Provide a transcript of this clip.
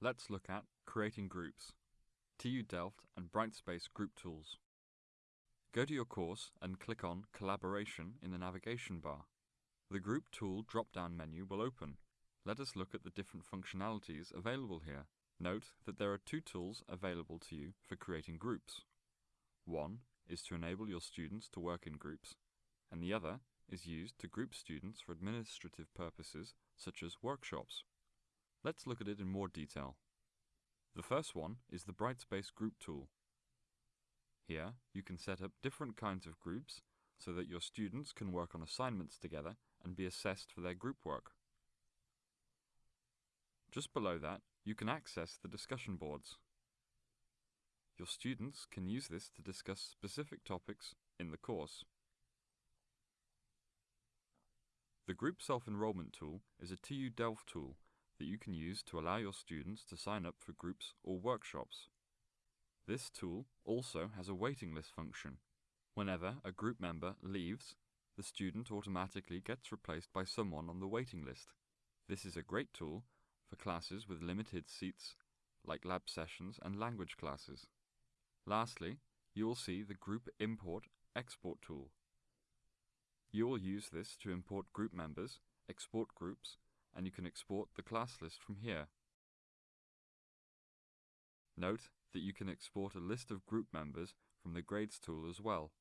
Let's look at Creating Groups, TU Delft and Brightspace Group Tools. Go to your course and click on Collaboration in the navigation bar. The Group Tool drop-down menu will open. Let us look at the different functionalities available here. Note that there are two tools available to you for creating groups. One is to enable your students to work in groups, and the other is used to group students for administrative purposes such as workshops. Let's look at it in more detail. The first one is the Brightspace Group tool. Here you can set up different kinds of groups so that your students can work on assignments together and be assessed for their group work. Just below that, you can access the discussion boards. Your students can use this to discuss specific topics in the course. The Group Self-Enrollment tool is a TU Delft tool that you can use to allow your students to sign up for groups or workshops. This tool also has a waiting list function. Whenever a group member leaves, the student automatically gets replaced by someone on the waiting list. This is a great tool for classes with limited seats like lab sessions and language classes. Lastly, you will see the Group Import Export tool. You will use this to import group members, export groups, and you can export the class list from here. Note that you can export a list of group members from the Grades tool as well.